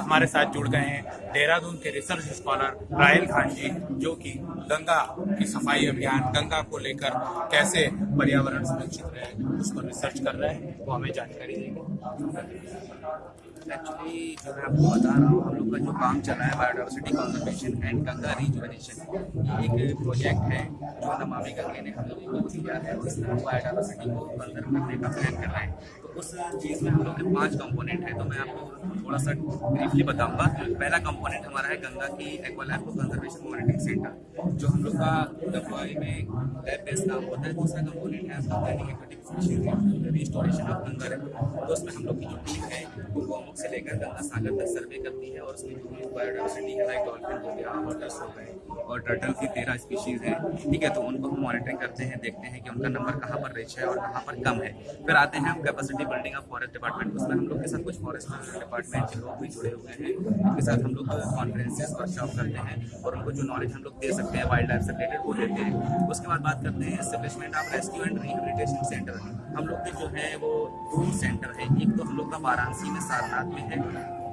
हमारे साथ जुड़ गए हैं देहरादून के रिसर्च स्कॉलर रायल खान जी, जो कि गंगा की सफ़ाई अभियान, गंगा को लेकर कैसे पर्यावरण सुरक्षित रहे उस पर रिसर्च कर रहे हैं, वो हमें जानकारी देंगे। एक्चुअली जो मैं आपको बता रहा हूँ, हम लोग का जो काम चल रहा है biodiversity conservation and Ganga rejuvenation ये एक प्रोजेक्ट है। जो नमामि का कहने हम लोगों को दिया है उसमें हम सिटी को कंजर्व करने का प्लान कर रहे हैं तो उस चीज़ में हम लोग के पाँच कंपोनेंट है तो मैं आपको थोड़ा सा ब्रीफली बताऊँगा। पहला कंपोनेंट हमारा है गंगा की एक्वालाइफ कंजर्वेशन मॉनिटरिंग सेंटर जो हम लोग का डब्ल्यू में लैब बेस्ड काम होता है। दूसरा कंपोनेंट है आपका रिस्टोरेशन ऑफ़ गंगा तो उसमें हम लोग की जो टीम है, वो गौमुख से लेकर गंगा सागर तक सर्वे करती है और उसमें जो बायोडाइवर्सिटी है लाइक डॉल्फिन हो गया वाटर्स हो गए और टर्टल की तेरह स्पीशीज़ हैं। ठीक है तो उनको हम मॉनिटरिंग करते हैं, देखते हैं कि उनका नंबर कहाँ पर रिच है और कहाँ पर कम है। फिर आते हैं हम capacity building of forest department उसमें हम लोग के साथ कुछ फॉरेस्ट डिपार्टमेंट के लोग भी जुड़े हुए हैं। उनके साथ हम लोग कॉन्फ्रेंसेस वर्कशॉप करते हैं और उनको जो नॉलेज हम लोग दे सकते हैं वाइल्ड लाइफ से रिलेटेड वो देते हैं। उसके बाद बात करते हैं establishment of rescue and rehabilitation centre हम लोग के जो है वो दो सेंटर है, एक तो हम लोग का वाराणसी में सारनाथ में है।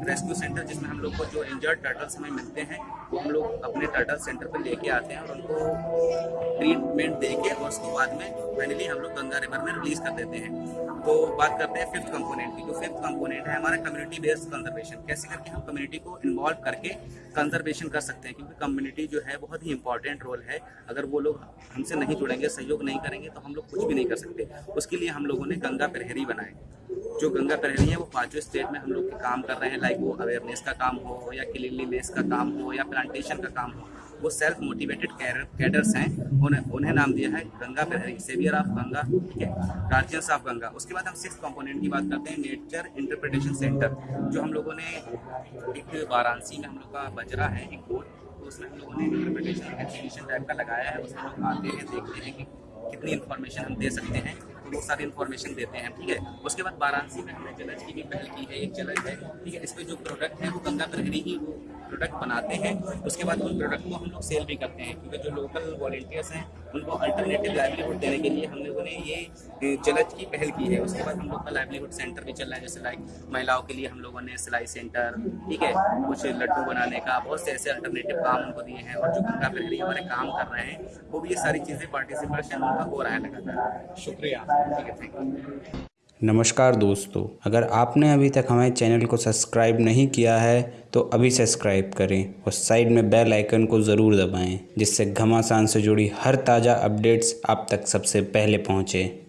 रेस्क्यू सेंटर जिसमें हम लोग को जो इंजर्ड टर्टल्स हमें मिलते हैं वो हम लोग अपने टर्टल सेंटर पर लेके आते हैं और उनको ट्रीटमेंट दे के और उसके बाद में फाइनली हम लोग गंगा रिवर में रिलीज़ कर देते हैं। तो बात करते हैं फिफ्थ कंपोनेंट की। जो फिफ्थ कंपोनेंट है हमारा कम्युनिटी बेस्ड कंजर्वेशन कैसे करके हम कम्युनिटी को इन्वॉल्व करके कंजर्वेशन कर सकते हैं? क्योंकि कम्युनिटी जो है बहुत ही इंपॉर्टेंट रोल है। अगर वो लोग हमसे नहीं जुड़ेंगे, सहयोग नहीं करेंगे तो हम लोग कुछ भी नहीं कर सकते। उसके लिए हम लोगों ने गंगा प्रहरी बनाए जो गंगा प्रहरी है, वो पाँचों स्टेट में हम लोग के काम कर रहे हैं लाइक वो अवेयरनेस का काम हो या क्लीनलीनेस का काम हो या प्लांटेशन का काम हो, वो सेल्फ मोटिवेटेड कैडर्स हैं, उन्हें उन्हें नाम दिया है गंगा प्रहरी सेवियर ऑफ़ गंगा ठीक है गार्जियंस ऑफ़ गंगा, उसके बाद हम सिक्स कंपोनेंट की बात करते हैं नेचर इंटरप्रिटेशन सेंटर जो हम लोगों ने एक वाराणसी में हम लोग का बजरा है, एक बोर्ड तो उसमें हम लोगों ने इंटरप्रिटेशन एग्जीबिशन टाइप का लगाया है, उसमें लोग आते हैं, देखते हैं कि कितनी इन्फॉर्मेशन हम दे सकते हैं। वो सारी इन्फॉर्मेशन देते हैं, ठीक है? उसके बाद वाराणसी में हमने जलज की भी पहल की है, एक जलज है, ठीक है? इसमें जो प्रोडक्ट है, वो गंगा प्रहरी ही प्रोडक्ट बनाते हैं, उसके बाद उन प्रोडक्ट को हम लोग सेल भी करते हैं, क्योंकि जो लोकल वॉल्टियर्स हैं, उनको अल्टरनेटिव लाइवलीहुड देने के लिए हम लोगों ने ये जलज की पहल की है। उसके बाद हम लोग का लाइवलीहुड सेंटर भी चल रहा है, जैसे लाइक महिलाओं के लिए हम लोगों ने सिलाई सेंटर ठीक है, कुछ लड्डू बनाने का, बहुत से ऐसे अल्टरनेटिव काम उनको दिए हैं, और जो गंगा प्रहरी हमारे काम कर रहे हैं, वो भी ये सारी चीज़ें पार्टिसिपेशन उनका हो रहा है लगातार। शुक्रिया। ठीक है थैंक यू नमस्कार दोस्तों, अगर आपने अभी तक हमारे चैनल को सब्सक्राइब नहीं किया है तो अभी सब्सक्राइब करें और साइड में बेल आइकन को ज़रूर दबाएँ, जिससे घमासान से जुड़ी हर ताज़ा अपडेट्स आप तक सबसे पहले पहुँचें।